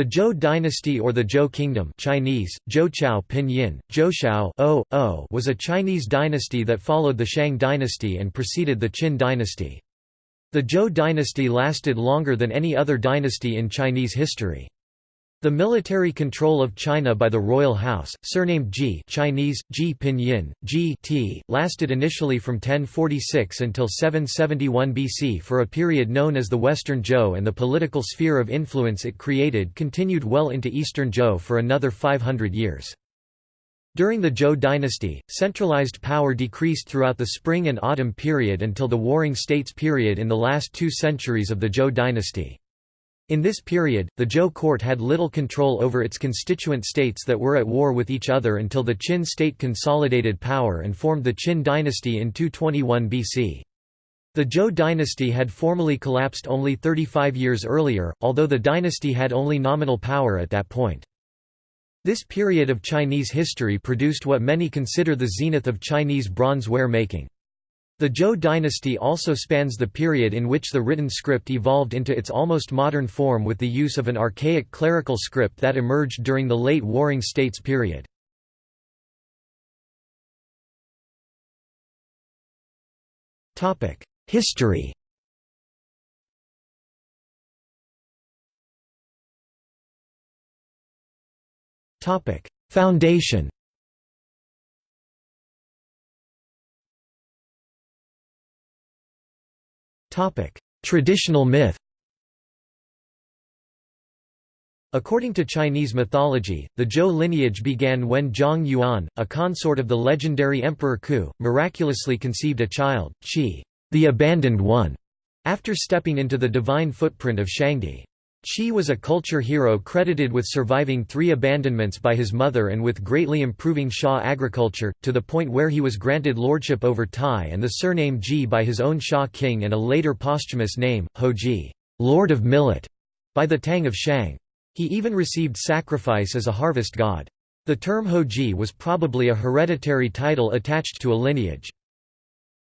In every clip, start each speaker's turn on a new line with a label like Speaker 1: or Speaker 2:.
Speaker 1: The Zhou dynasty or the Zhou kingdom Chinese, Zhouchao Pinyin, o was a Chinese dynasty that followed the Shang dynasty and preceded the Qin dynasty. The Zhou dynasty lasted longer than any other dynasty in Chinese history. The military control of China by the royal house, surnamed Ji Chinese, Ji Pinyin, Ji T, lasted initially from 1046 until 771 BC for a period known as the Western Zhou and the political sphere of influence it created continued well into Eastern Zhou for another 500 years. During the Zhou dynasty, centralized power decreased throughout the spring and autumn period until the Warring States period in the last two centuries of the Zhou dynasty. In this period, the Zhou court had little control over its constituent states that were at war with each other until the Qin state consolidated power and formed the Qin dynasty in 221 BC. The Zhou dynasty had formally collapsed only 35 years earlier, although the dynasty had only nominal power at that point. This period of Chinese history produced what many consider the zenith of Chinese bronzeware making. The Zhou dynasty also spans the period in which the written script evolved into its almost modern form with the use of an archaic clerical script that emerged during the late Warring States period. History Foundation Traditional myth According to Chinese mythology, the Zhou lineage began when Jiang Yuan, a consort of the legendary Emperor Ku, miraculously conceived a child, Qi, the abandoned one, after stepping into the divine footprint of Shangdi. Qi was a culture hero credited with surviving three abandonments by his mother and with greatly improving Xia agriculture, to the point where he was granted lordship over Tai and the surname Ji by his own Xia king and a later posthumous name, Hou Ji, Lord of Millet, by the Tang of Shang. He even received sacrifice as a harvest god. The term Hou Ji was probably a hereditary title attached to a lineage.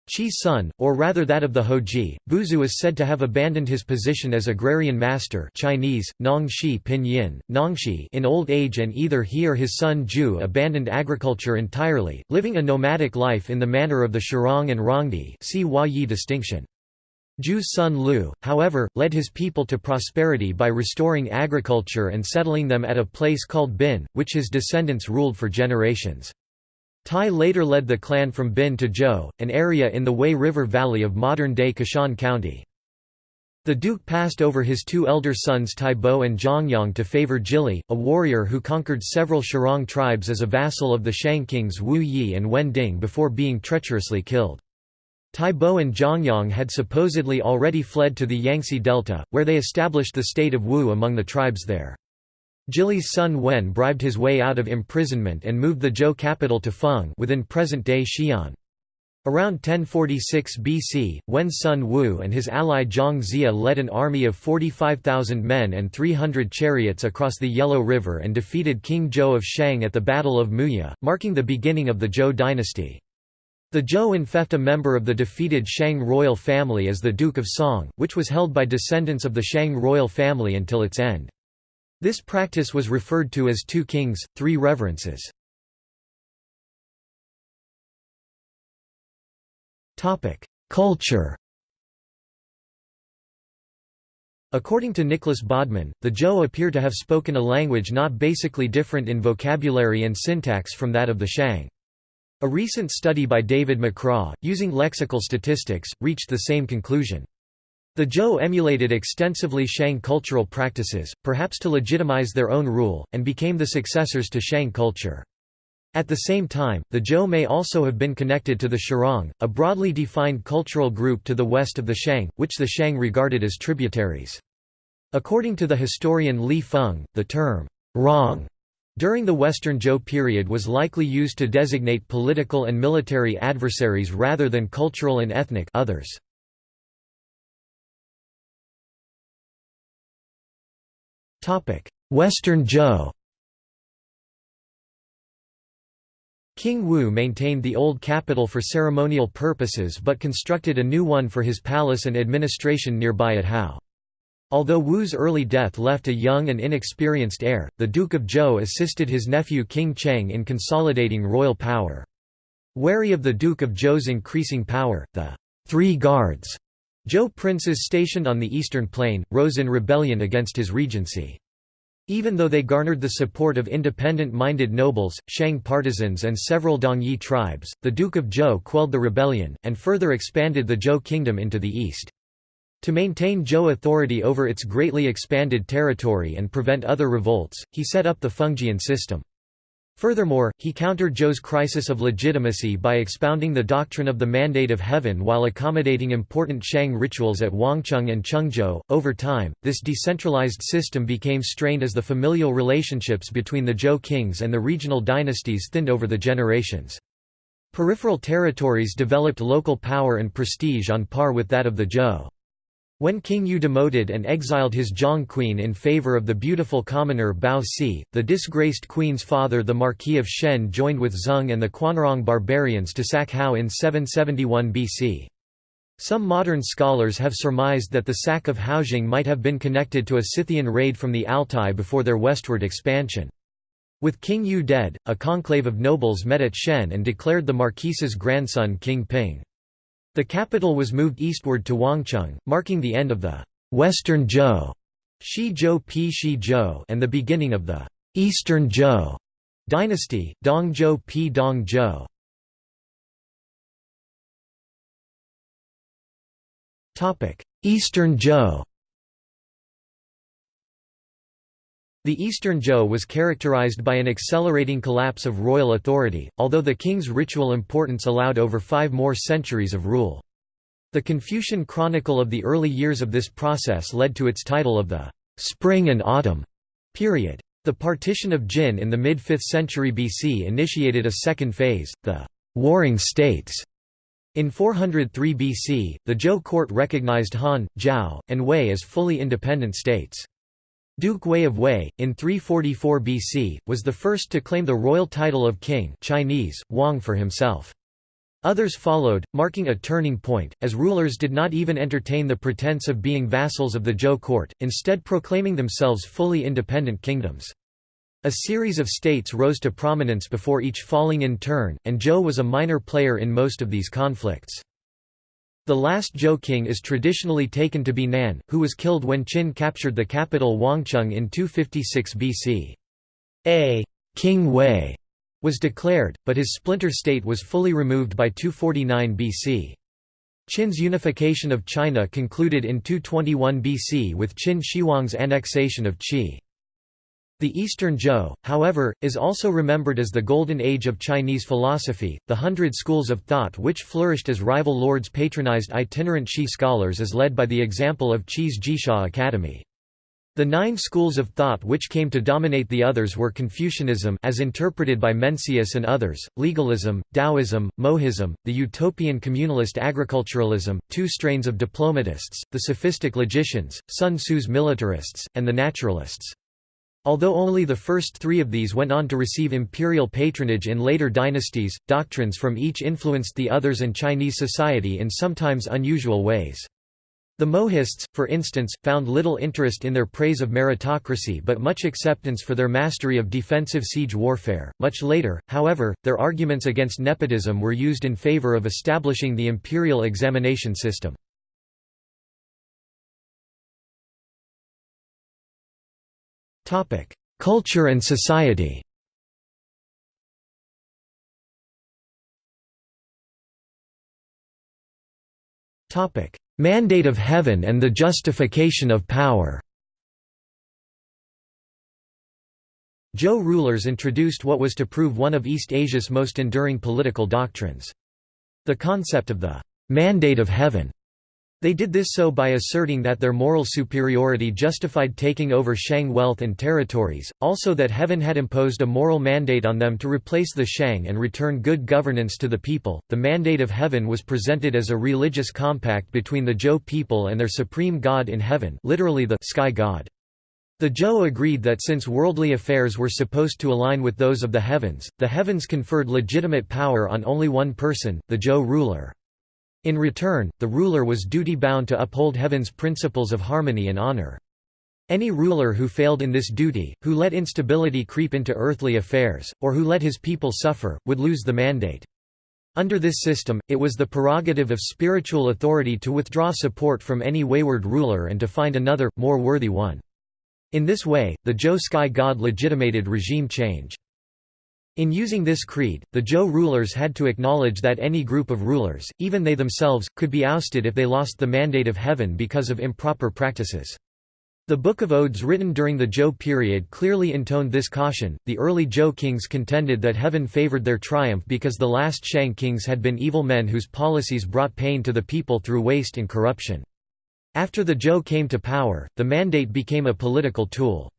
Speaker 1: Qi's son, or rather that of the Houji, Buzhu is said to have abandoned his position as agrarian master Chinese, Nongxi Pinyin, Nongxi in old age and either he or his son Ju abandoned agriculture entirely, living a nomadic life in the manner of the Xirong and Rongdi see Yi distinction. Ju's son Liu, however, led his people to prosperity by restoring agriculture and settling them at a place called Bin, which his descendants ruled for generations. Tai later led the clan from Bin to Zhou, an area in the Wei River Valley of modern-day Qishan County. The duke passed over his two elder sons Tai Bo and Zhongyong to favor Jili, a warrior who conquered several Xirong tribes as a vassal of the Shang kings Wu Yi and Wen Ding before being treacherously killed. Tai Bo and Zhongyong had supposedly already fled to the Yangtze Delta, where they established the state of Wu among the tribes there. Jili's son Wen bribed his way out of imprisonment and moved the Zhou capital to Feng within present-day Xi'an. Around 1046 BC, Wen's son Wu and his ally Zhang Xia led an army of 45,000 men and 300 chariots across the Yellow River and defeated King Zhou of Shang at the Battle of Muye, marking the beginning of the Zhou dynasty. The Zhou enfeoffed a member of the defeated Shang royal family as the Duke of Song, which was held by descendants of the Shang royal family until its end. This practice was referred to as two kings, three reverences. Culture According to Nicholas Bodman, the Zhou appear to have spoken a language not basically different in vocabulary and syntax from that of the Shang. A recent study by David McCraw, using lexical statistics, reached the same conclusion. The Zhou emulated extensively Shang cultural practices, perhaps to legitimize their own rule, and became the successors to Shang culture. At the same time, the Zhou may also have been connected to the Xirong, a broadly defined cultural group to the west of the Shang, which the Shang regarded as tributaries. According to the historian Li Feng, the term, Rong, during the Western Zhou period was likely used to designate political and military adversaries rather than cultural and ethnic others. Western Zhou King Wu maintained the old capital for ceremonial purposes but constructed a new one for his palace and administration nearby at Hao. Although Wu's early death left a young and inexperienced heir, the Duke of Zhou assisted his nephew King Cheng in consolidating royal power. Wary of the Duke of Zhou's increasing power, the Three Guards Zhou princes stationed on the eastern plain, rose in rebellion against his regency. Even though they garnered the support of independent-minded nobles, Shang partisans and several Dongyi tribes, the Duke of Zhou quelled the rebellion, and further expanded the Zhou kingdom into the east. To maintain Zhou authority over its greatly expanded territory and prevent other revolts, he set up the Fengjian system. Furthermore, he countered Zhou's crisis of legitimacy by expounding the doctrine of the Mandate of Heaven while accommodating important Shang rituals at Wangcheng and Chengzhou. Over time, this decentralized system became strained as the familial relationships between the Zhou kings and the regional dynasties thinned over the generations. Peripheral territories developed local power and prestige on par with that of the Zhou. When King Yu demoted and exiled his Zhong queen in favor of the beautiful commoner Bao Si, the disgraced queen's father the Marquis of Shen joined with Zheng and the Quanrong barbarians to sack Hao in 771 BC. Some modern scholars have surmised that the sack of Haojing might have been connected to a Scythian raid from the Altai before their westward expansion. With King Yu dead, a conclave of nobles met at Shen and declared the marquis's grandson King Ping. The capital was moved eastward to Wangcheng, marking the end of the Western Zhou Xi Zhou and the beginning of the Eastern Zhou dynasty, Dong Zhou Pi Dong Zhou. Eastern Zhou The Eastern Zhou was characterized by an accelerating collapse of royal authority, although the king's ritual importance allowed over five more centuries of rule. The Confucian chronicle of the early years of this process led to its title of the «spring and autumn» period. The partition of Jin in the mid-5th century BC initiated a second phase, the «warring states». In 403 BC, the Zhou court recognized Han, Zhao, and Wei as fully independent states. Duke Wei of Wei, in 344 BC, was the first to claim the royal title of king Chinese, Wang for himself. Others followed, marking a turning point, as rulers did not even entertain the pretense of being vassals of the Zhou court, instead proclaiming themselves fully independent kingdoms. A series of states rose to prominence before each falling in turn, and Zhou was a minor player in most of these conflicts. The last Zhou king is traditionally taken to be Nan, who was killed when Qin captured the capital Wangcheng in 256 BC. A King Wei was declared, but his splinter state was fully removed by 249 BC. Qin's unification of China concluded in 221 BC with Qin Shi Huang's annexation of Qi. The Eastern Zhou, however, is also remembered as the golden age of Chinese philosophy, the hundred schools of thought which flourished as rival lords patronized itinerant Qi scholars as led by the example of Qi's Jixia Academy. The nine schools of thought which came to dominate the others were Confucianism as interpreted by Mencius and others, legalism, Taoism, Mohism, the utopian communalist agriculturalism, two strains of diplomatists, the sophistic logicians, Sun Tzu's militarists, and the naturalists. Although only the first three of these went on to receive imperial patronage in later dynasties, doctrines from each influenced the others and Chinese society in sometimes unusual ways. The Mohists, for instance, found little interest in their praise of meritocracy but much acceptance for their mastery of defensive siege warfare. Much later, however, their arguments against nepotism were used in favor of establishing the imperial examination system. Culture and society. Mandate of Heaven and the justification of power. Zhou rulers introduced what was to prove one of East Asia's most enduring political doctrines. The concept of the «mandate of heaven» They did this so by asserting that their moral superiority justified taking over Shang wealth and territories, also that heaven had imposed a moral mandate on them to replace the Shang and return good governance to the people. The mandate of heaven was presented as a religious compact between the Zhou people and their supreme god in heaven, literally the sky god. The Zhou agreed that since worldly affairs were supposed to align with those of the heavens, the heavens conferred legitimate power on only one person, the Zhou ruler. In return, the ruler was duty-bound to uphold heaven's principles of harmony and honor. Any ruler who failed in this duty, who let instability creep into earthly affairs, or who let his people suffer, would lose the mandate. Under this system, it was the prerogative of spiritual authority to withdraw support from any wayward ruler and to find another, more worthy one. In this way, the Zhou sky god legitimated regime change. In using this creed, the Zhou rulers had to acknowledge that any group of rulers, even they themselves, could be ousted if they lost the mandate of heaven because of improper practices. The Book of Odes written during the Zhou period clearly intoned this caution. The early Zhou kings contended that heaven favored their triumph because the last Shang kings had been evil men whose policies brought pain to the people through waste and corruption. After the Zhou came to power, the mandate became a political tool.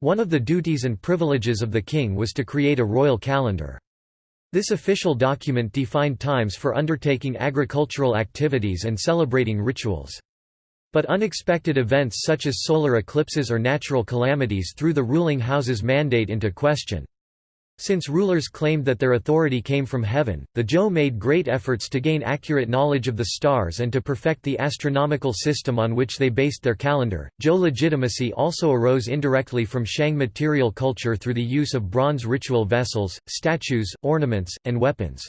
Speaker 1: One of the duties and privileges of the king was to create a royal calendar. This official document defined times for undertaking agricultural activities and celebrating rituals. But unexpected events such as solar eclipses or natural calamities threw the ruling house's mandate into question. Since rulers claimed that their authority came from heaven, the Zhou made great efforts to gain accurate knowledge of the stars and to perfect the astronomical system on which they based their calendar. Zhou legitimacy also arose indirectly from Shang material culture through the use of bronze ritual vessels, statues, ornaments, and weapons.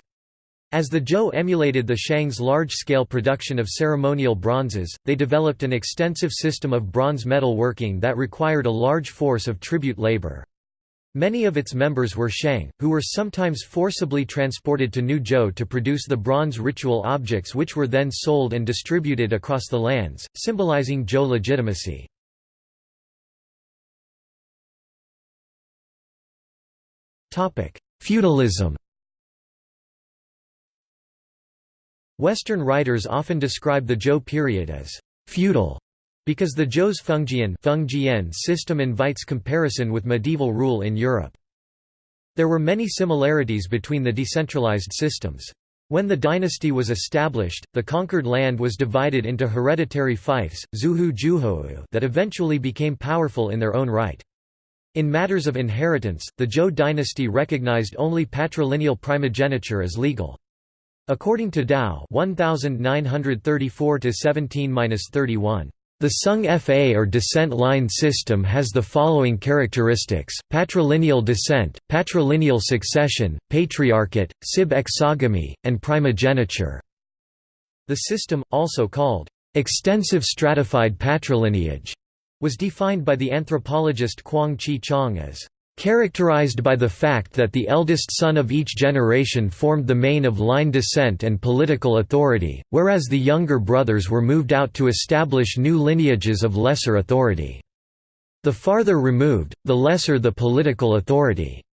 Speaker 1: As the Zhou emulated the Shang's large-scale production of ceremonial bronzes, they developed an extensive system of bronze metal working that required a large force of tribute labor. Many of its members were Shang, who were sometimes forcibly transported to New Zhou to produce the bronze ritual objects which were then sold and distributed across the lands, symbolizing Zhou legitimacy. Feudalism Western writers often describe the Zhou period as feudal because the Zhou's Fengjian system invites comparison with medieval rule in Europe. There were many similarities between the decentralized systems. When the dynasty was established, the conquered land was divided into hereditary fiefs, zuhu that eventually became powerful in their own right. In matters of inheritance, the Zhou dynasty recognized only patrilineal primogeniture as legal. According to Dao 1934–17–31, the Sung Fa or descent line system has the following characteristics, patrilineal descent, patrilineal succession, patriarchate, sib exogamy, and primogeniture. The system, also called extensive stratified patrilineage, was defined by the anthropologist Kwang-chih Chang as characterized by the fact that the eldest son of each generation formed the main of line descent and political authority, whereas the younger brothers were moved out to establish new lineages of lesser authority. The farther removed, the lesser the political authority.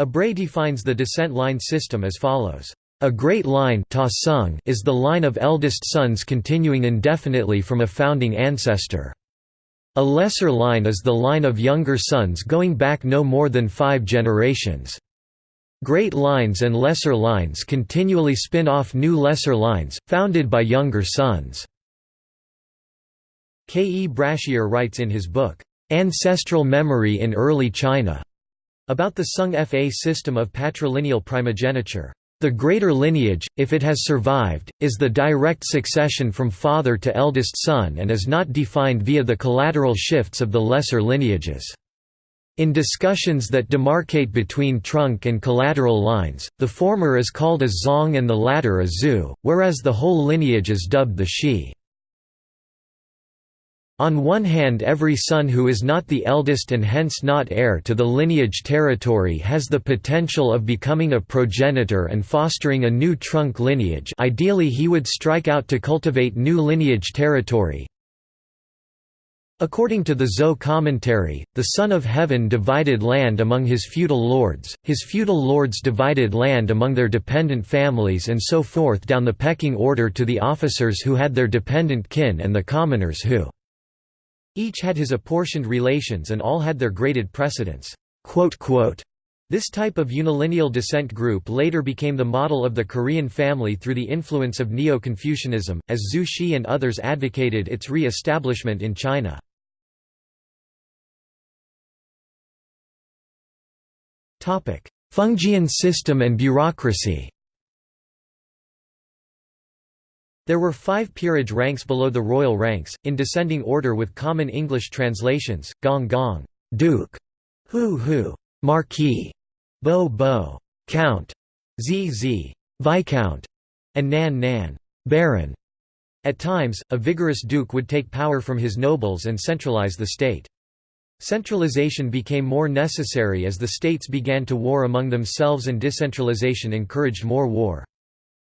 Speaker 1: Ebrey defines the descent line system as follows. A great line is the line of eldest sons continuing indefinitely from a founding ancestor. A lesser line is the line of younger sons going back no more than five generations. Great lines and lesser lines continually spin off new lesser lines, founded by younger sons. K. E. Brashear writes in his book, "'Ancestral Memory in Early China' about the Sung Fa system of patrilineal primogeniture. The greater lineage, if it has survived, is the direct succession from father to eldest son and is not defined via the collateral shifts of the lesser lineages. In discussions that demarcate between trunk and collateral lines, the former is called a zong and the latter a zhu, whereas the whole lineage is dubbed the shi. On one hand every son who is not the eldest and hence not heir to the lineage territory has the potential of becoming a progenitor and fostering a new trunk lineage ideally he would strike out to cultivate new lineage territory. According to the Zhou commentary, the Son of Heaven divided land among his feudal lords, his feudal lords divided land among their dependent families and so forth down the pecking order to the officers who had their dependent kin and the commoners who each had his apportioned relations and all had their graded precedence." This type of unilineal descent group later became the model of the Korean family through the influence of Neo-Confucianism, as Zhu Xi and others advocated its re-establishment in China. Fengjian system and bureaucracy There were five peerage ranks below the royal ranks, in descending order with common English translations, gong gong, duke, hu hu, marquis, bo bo, count, zi viscount, and nan nan, baron. At times, a vigorous duke would take power from his nobles and centralize the state. Centralization became more necessary as the states began to war among themselves and decentralization encouraged more war.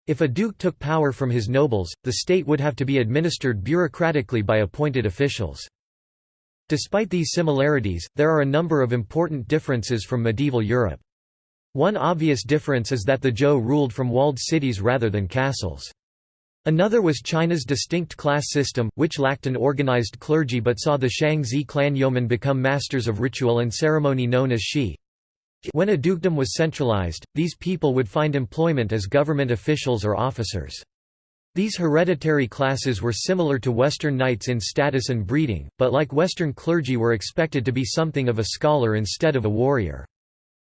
Speaker 1: If a duke took power from his nobles, the state would have to be administered bureaucratically by appointed officials. Despite these similarities, there are a number of important differences from medieval Europe. One obvious difference is that the Zhou ruled from walled cities rather than castles. Another was China's distinct class system, which lacked an organized clergy but saw the Shang-Zi clan yeomen become masters of ritual and ceremony known as shi. When a dukedom was centralized, these people would find employment as government officials or officers. These hereditary classes were similar to Western knights in status and breeding, but like Western clergy were expected to be something of a scholar instead of a warrior.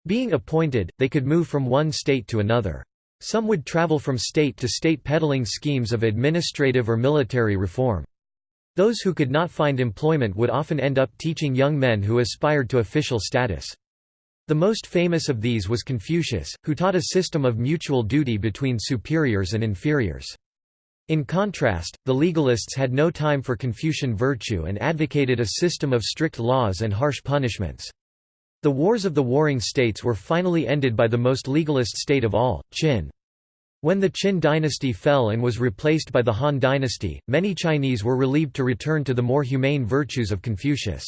Speaker 1: Being appointed, they could move from one state to another. Some would travel from state to state peddling schemes of administrative or military reform. Those who could not find employment would often end up teaching young men who aspired to official status. The most famous of these was Confucius, who taught a system of mutual duty between superiors and inferiors. In contrast, the legalists had no time for Confucian virtue and advocated a system of strict laws and harsh punishments. The wars of the warring states were finally ended by the most legalist state of all, Qin. When the Qin dynasty fell and was replaced by the Han dynasty, many Chinese were relieved to return to the more humane virtues of Confucius.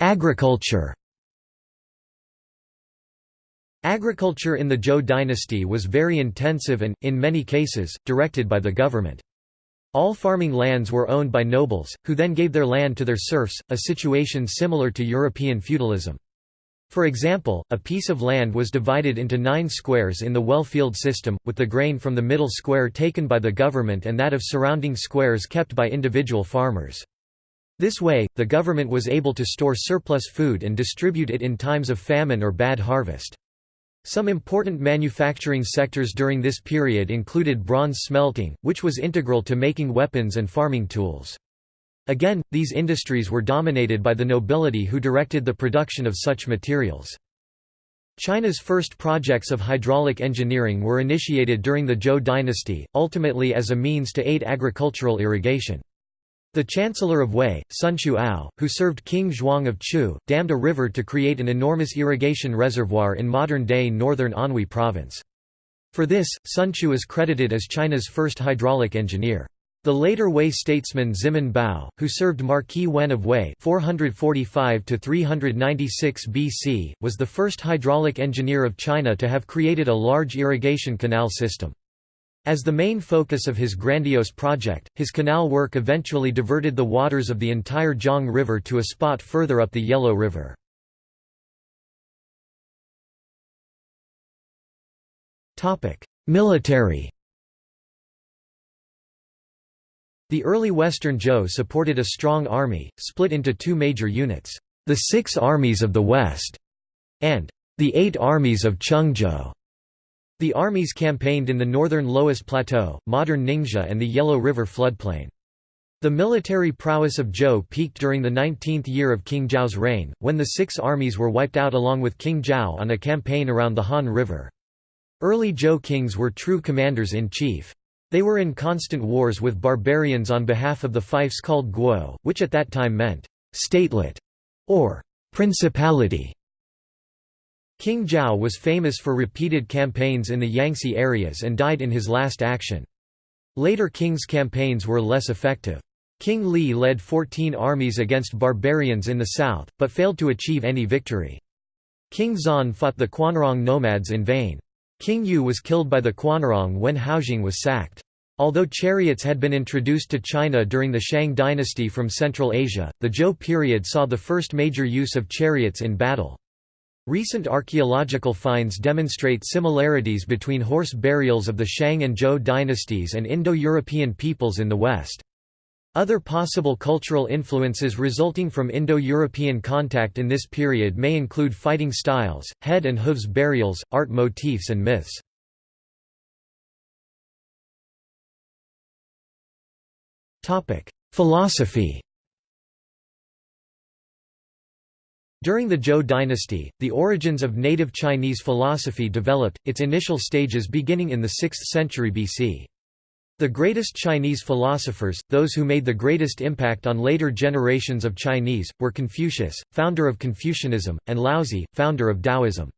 Speaker 1: Agriculture Agriculture in the Zhou dynasty was very intensive and, in many cases, directed by the government. All farming lands were owned by nobles, who then gave their land to their serfs, a situation similar to European feudalism. For example, a piece of land was divided into nine squares in the well-field system, with the grain from the middle square taken by the government and that of surrounding squares kept by individual farmers. This way, the government was able to store surplus food and distribute it in times of famine or bad harvest. Some important manufacturing sectors during this period included bronze smelting, which was integral to making weapons and farming tools. Again, these industries were dominated by the nobility who directed the production of such materials. China's first projects of hydraulic engineering were initiated during the Zhou dynasty, ultimately as a means to aid agricultural irrigation. The Chancellor of Wei, Sun Ao, who served King Zhuang of Chu, dammed a river to create an enormous irrigation reservoir in modern-day northern Anhui province. For this, Sun Chu is credited as China's first hydraulic engineer. The later Wei statesman Ximen Bao, who served Marquis Wen of Wei 445 BC, was the first hydraulic engineer of China to have created a large irrigation canal system. As the main focus of his grandiose project, his canal work eventually diverted the waters of the entire Jiang River to a spot further up the Yellow River. Military The early Western Zhou supported a strong army, split into two major units, the Six Armies of the West, and the Eight Armies of Chengzhou. The armies campaigned in the northern Loess Plateau, modern Ningxia and the Yellow River floodplain. The military prowess of Zhou peaked during the 19th year of King Zhao's reign, when the six armies were wiped out along with King Zhao on a campaign around the Han River. Early Zhou kings were true commanders-in-chief. They were in constant wars with barbarians on behalf of the fiefs called guo, which at that time meant «statelet» or «principality». King Zhao was famous for repeated campaigns in the Yangtze areas and died in his last action. Later kings' campaigns were less effective. King Li led 14 armies against barbarians in the south, but failed to achieve any victory. King Zan fought the Quanrong nomads in vain. King Yu was killed by the Quanrong when Haojing was sacked. Although chariots had been introduced to China during the Shang dynasty from Central Asia, the Zhou period saw the first major use of chariots in battle. Recent archaeological finds demonstrate similarities between horse burials of the Shang and Zhou dynasties and Indo-European peoples in the West. Other possible cultural influences resulting from Indo-European contact in this period may include fighting styles, head and hooves burials, art motifs and myths. Philosophy During the Zhou dynasty, the origins of native Chinese philosophy developed, its initial stages beginning in the 6th century BC. The greatest Chinese philosophers, those who made the greatest impact on later generations of Chinese, were Confucius, founder of Confucianism, and Laozi, founder of Taoism.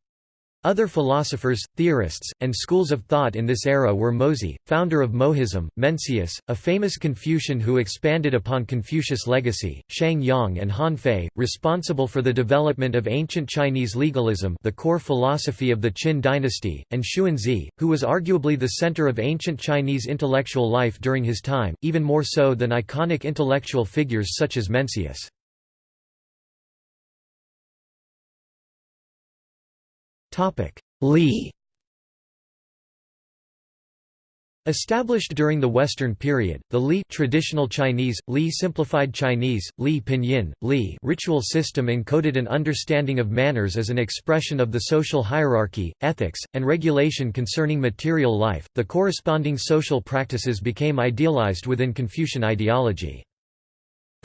Speaker 1: Other philosophers, theorists, and schools of thought in this era were Mozi, founder of Mohism, Mencius, a famous Confucian who expanded upon Confucius' legacy, Shang Yang and Han Fei, responsible for the development of ancient Chinese legalism the core philosophy of the Qin dynasty, and Xunzi, who was arguably the center of ancient Chinese intellectual life during his time, even more so than iconic intellectual figures such as Mencius. Li Established during the Western period, the Li traditional Chinese, Li simplified Chinese, Li pinyin, Li ritual system encoded an understanding of manners as an expression of the social hierarchy, ethics, and regulation concerning material life. The corresponding social practices became idealized within Confucian ideology.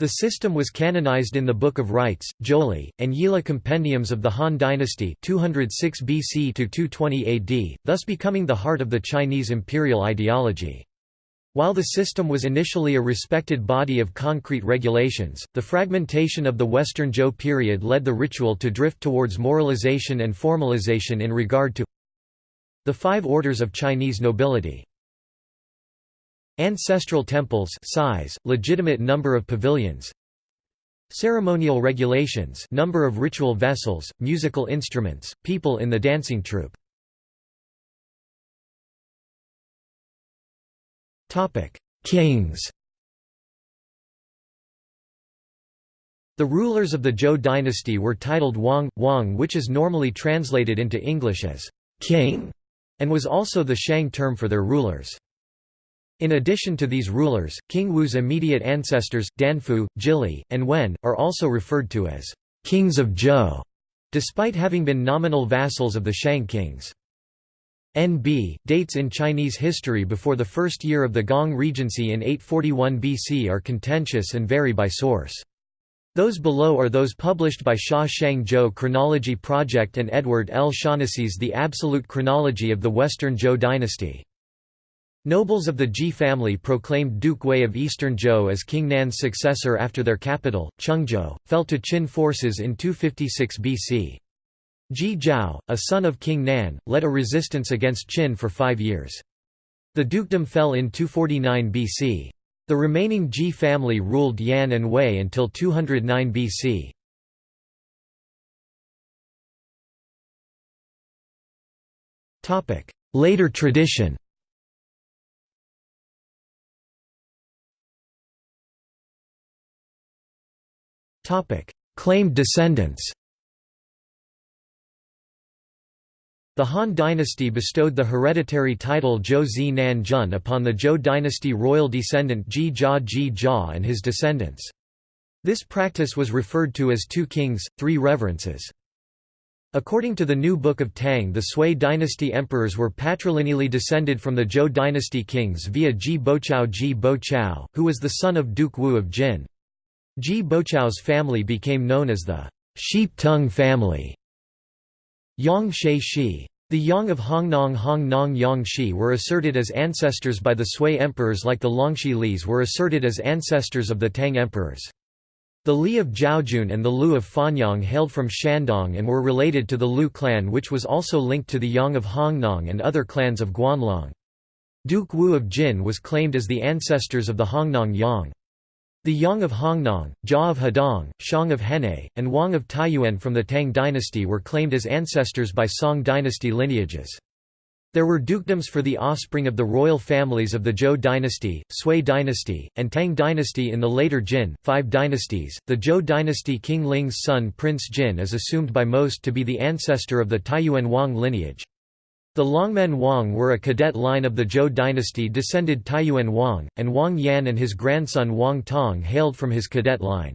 Speaker 1: The system was canonized in the Book of Rites, Zhouli, and Yili compendiums of the Han dynasty 206 BC to 220 AD, thus becoming the heart of the Chinese imperial ideology. While the system was initially a respected body of concrete regulations, the fragmentation of the Western Zhou period led the ritual to drift towards moralization and formalization in regard to the five orders of Chinese nobility. Ancestral temples size, legitimate number of pavilions Ceremonial regulations number of ritual vessels, musical instruments, people in the dancing troupe Kings The rulers of the Zhou dynasty were titled Wang, Wang which is normally translated into English as king, and was also the Shang term for their rulers. In addition to these rulers, King Wu's immediate ancestors, Danfu, Jili, and Wen, are also referred to as kings of Zhou, despite having been nominal vassals of the Shang kings. NB, dates in Chinese history before the first year of the Gong Regency in 841 BC are contentious and vary by source. Those below are those published by Xia Shang Zhou Chronology Project and Edward L. Shaughnessy's The Absolute Chronology of the Western Zhou Dynasty. Nobles of the Ji family proclaimed Duke Wei of Eastern Zhou as King Nan's successor after their capital, Chengzhou, fell to Qin forces in 256 BC. Ji Zhao, a son of King Nan, led a resistance against Qin for five years. The dukedom fell in 249 BC. The remaining Ji family ruled Yan and Wei until 209 BC. Later tradition Claimed descendants The Han dynasty bestowed the hereditary title Zhou Zi Nan Jun upon the Zhou dynasty royal descendant Ji Jia Ji Jia and his descendants. This practice was referred to as two kings, three reverences. According to the New Book of Tang the Sui dynasty emperors were patrilineally descended from the Zhou dynasty kings via Ji Bochao Ji Bochao, who was the son of Duke Wu of Jin. Ji Bochao's family became known as the Sheep Tongue family. Yang She Shi. The Yang of Hongnong Hongnong Yang Shi were asserted as ancestors by the Sui emperors like the Longxi Lis were asserted as ancestors of the Tang emperors. The Li of Zhaojun and the Lu of Fanyang hailed from Shandong and were related to the Lu clan which was also linked to the Yang of Hongnong and other clans of Guanlong. Duke Wu of Jin was claimed as the ancestors of the Hongnong Yang. The Yang of Hongnong, Jia of Hedong, Shang of Henei, and Wang of Taiyuan from the Tang dynasty were claimed as ancestors by Song dynasty lineages. There were dukedoms for the offspring of the royal families of the Zhou dynasty, Sui dynasty, and Tang dynasty in the later Jin, five dynasties. The Zhou dynasty King Ling's son Prince Jin is assumed by most to be the ancestor of the Taiyuan Wang lineage. The Longmen Wang were a cadet line of the Zhou dynasty descended Taiyuan Wang, and Wang Yan and his grandson Wang Tong hailed from his cadet line.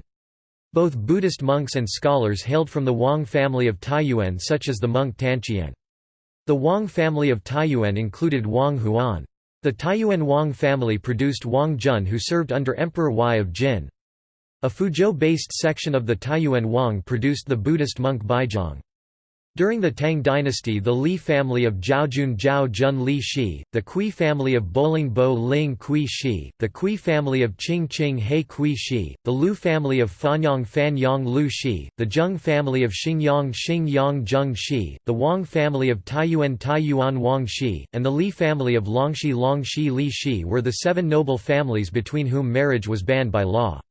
Speaker 1: Both Buddhist monks and scholars hailed from the Wang family of Taiyuan such as the monk Tanqian. The Wang family of Taiyuan included Wang Huan. The Taiyuan Wang family produced Wang Jun who served under Emperor Y of Jin. A Fuzhou-based section of the Taiyuan Wang produced the Buddhist monk Baizhang. During the Tang dynasty the Li family of Zhaojun Zhao Jun Li Shi, the Cui family of Boling Bo Ling Cui Shi, the Cui family of Qing Qing He Cui Shi, the Lu family of Fanyang Fan Yang Lu Shi, the Zheng family of Xingyang Xingyang Zheng Shi, the Wang family of Taiyuan Taiyuan Wang Shi, and the Li family of Longxi Longxi Li Shi were the seven noble families between whom marriage was banned by law.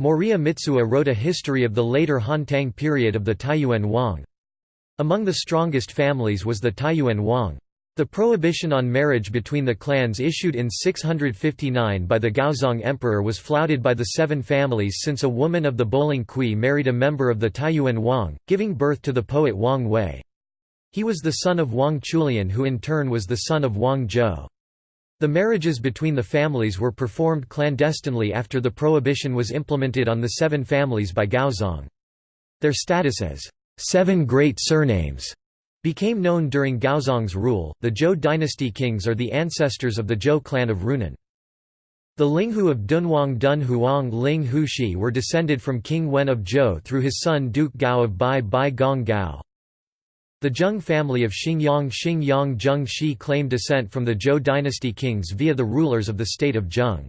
Speaker 1: Moriya Mitsuo wrote a history of the later Han Tang period of the Taiyuan Wang. Among the strongest families was the Taiyuan Wang. The prohibition on marriage between the clans issued in 659 by the Gaozong Emperor was flouted by the seven families since a woman of the Boling Cui married a member of the Taiyuan Wang, giving birth to the poet Wang Wei. He was the son of Wang Chulian who in turn was the son of Wang Zhou. The marriages between the families were performed clandestinely after the prohibition was implemented on the seven families by Gaozong. Their status as seven great surnames became known during Gaozong's rule. The Zhou dynasty kings are the ancestors of the Zhou clan of Runan. The Linghu of Dunhuang Dun Huang Ling Hu Shi were descended from King Wen of Zhou through his son Duke Gao of Bai Bai Gong Gao. The Zheng family of Xingyang Xingyang Zheng Shi claimed descent from the Zhou dynasty kings via the rulers of the state of Zheng.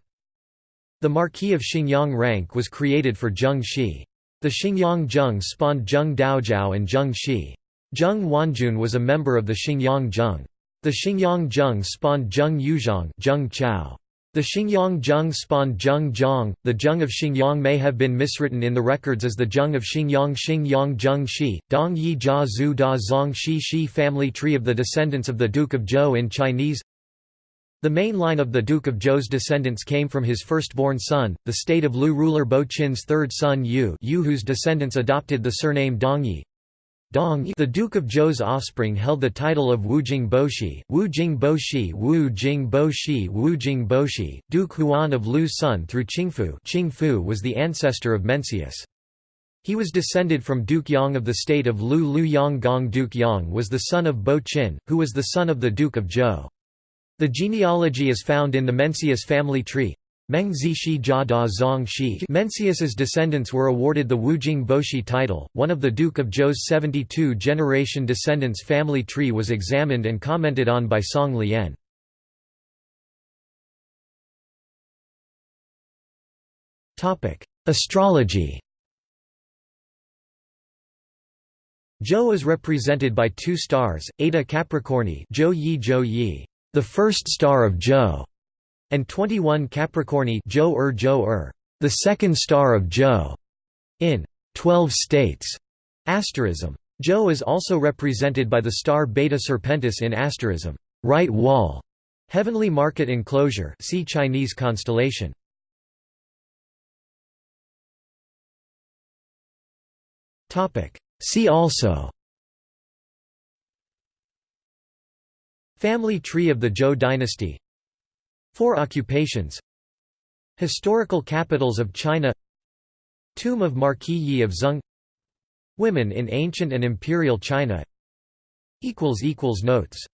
Speaker 1: The Marquis of Xingyang rank was created for Zheng Shi. The Xingyang Zheng spawned Zheng Daojiao and Zheng Shi. Zheng Wanjun was a member of the Xingyang Zheng. The Xingyang Zheng spawned Zheng Yuzhang Zheng Chao. The Xingyang Zheng spawned Zheng Zhang. The Zheng of Xingyang may have been miswritten in the records as the Zheng of Xingyang Xingyang Zheng Shi, Dong Yi Jia Zhu Da Zong Shi Shi family tree of the descendants of the Duke of Zhou in Chinese the main line of the Duke of Zhou's descendants came from his firstborn son, the state of Lu ruler Bo Qin's third son Yu, Yu whose descendants adopted the surname Dongyi. Dong the Duke of Zhou's offspring held the title of Wu Wujing Boshi, Wujing Boshi Wujing Boshi Wujing Boshi, Duke Huan of Lu's son through Qingfu Qingfu was the ancestor of Mencius. He was descended from Duke Yang of the state of Lu Lu Yang Gong Duke Yang was the son of Bo Qin, who was the son of the Duke of Zhou. The genealogy is found in the Mencius family tree. Mencius's descendants were awarded the Wujing Boshi title. One of the Duke of Zhou's 72 generation descendants' family tree was examined and commented on by Song Lian. Astrology. Zhou is represented by two stars, Eta Capricorni, Zhou Yi Zhou Yi the first star of Zhou, and 21 Capricorni Zhou er Zhou er, the second star of Zhou, in 12 states. Asterism. Zhou is also represented by the star Beta Serpentis in asterism, right wall, heavenly market enclosure. See Chinese constellation. Topic. See also. Family tree of the Zhou dynasty. Four occupations. Historical capitals of China. Tomb of Marquis Yi of Zeng. Women in ancient and imperial China. Notes